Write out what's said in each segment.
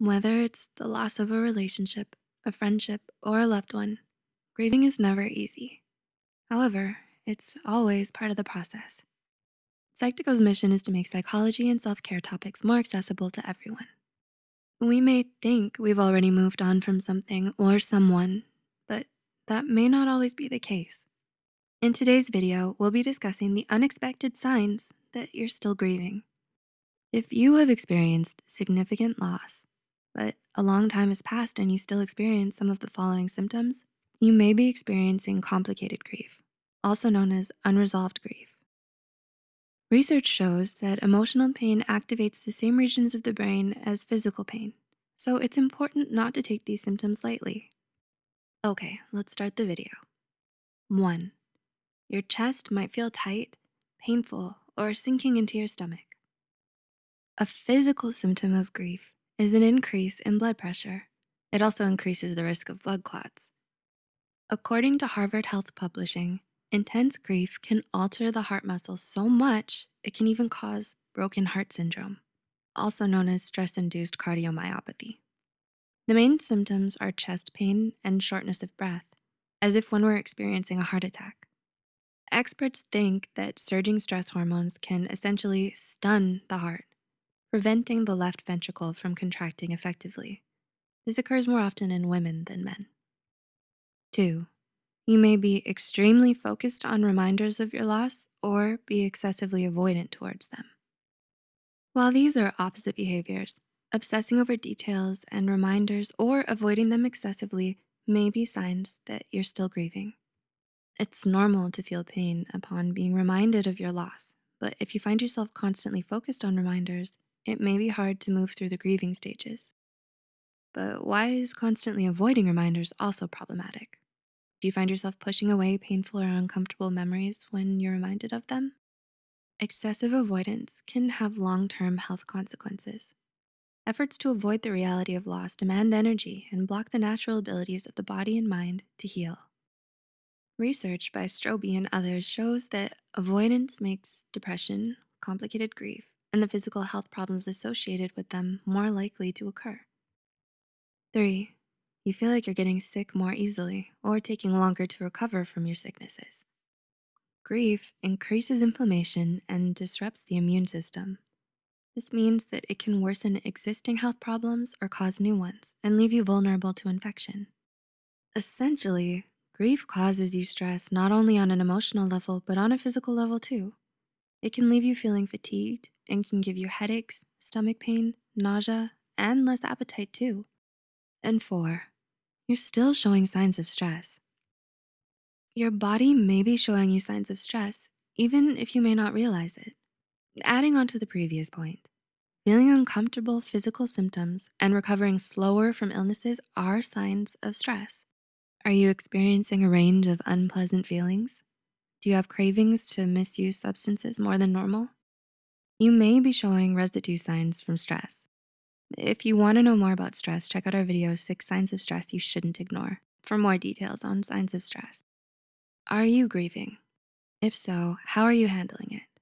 Whether it's the loss of a relationship, a friendship, or a loved one, grieving is never easy. However, it's always part of the process. Psych2Go's mission is to make psychology and self-care topics more accessible to everyone. We may think we've already moved on from something or someone, but that may not always be the case. In today's video, we'll be discussing the unexpected signs that you're still grieving. If you have experienced significant loss, but a long time has passed and you still experience some of the following symptoms, you may be experiencing complicated grief, also known as unresolved grief. Research shows that emotional pain activates the same regions of the brain as physical pain, so it's important not to take these symptoms lightly. Okay, let's start the video. One, your chest might feel tight, painful, or sinking into your stomach. A physical symptom of grief is an increase in blood pressure. It also increases the risk of blood clots. According to Harvard Health Publishing, intense grief can alter the heart muscle so much it can even cause broken heart syndrome, also known as stress-induced cardiomyopathy. The main symptoms are chest pain and shortness of breath, as if one were experiencing a heart attack. Experts think that surging stress hormones can essentially stun the heart, preventing the left ventricle from contracting effectively. This occurs more often in women than men. Two, you may be extremely focused on reminders of your loss or be excessively avoidant towards them. While these are opposite behaviors, obsessing over details and reminders or avoiding them excessively may be signs that you're still grieving. It's normal to feel pain upon being reminded of your loss, but if you find yourself constantly focused on reminders, it may be hard to move through the grieving stages. But why is constantly avoiding reminders also problematic? Do you find yourself pushing away painful or uncomfortable memories when you're reminded of them? Excessive avoidance can have long-term health consequences. Efforts to avoid the reality of loss demand energy and block the natural abilities of the body and mind to heal. Research by Stroebe and others shows that avoidance makes depression, complicated grief, and the physical health problems associated with them more likely to occur. Three, you feel like you're getting sick more easily or taking longer to recover from your sicknesses. Grief increases inflammation and disrupts the immune system. This means that it can worsen existing health problems or cause new ones and leave you vulnerable to infection. Essentially, grief causes you stress not only on an emotional level, but on a physical level too. It can leave you feeling fatigued and can give you headaches, stomach pain, nausea, and less appetite too. And four, you're still showing signs of stress. Your body may be showing you signs of stress, even if you may not realize it. Adding on to the previous point, feeling uncomfortable physical symptoms and recovering slower from illnesses are signs of stress. Are you experiencing a range of unpleasant feelings? Do you have cravings to misuse substances more than normal? You may be showing residue signs from stress. If you wanna know more about stress, check out our video, six signs of stress you shouldn't ignore for more details on signs of stress. Are you grieving? If so, how are you handling it?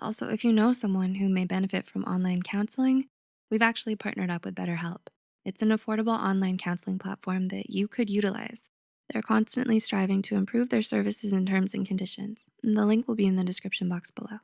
Also, if you know someone who may benefit from online counseling, we've actually partnered up with BetterHelp. It's an affordable online counseling platform that you could utilize. They're constantly striving to improve their services and terms and conditions. The link will be in the description box below.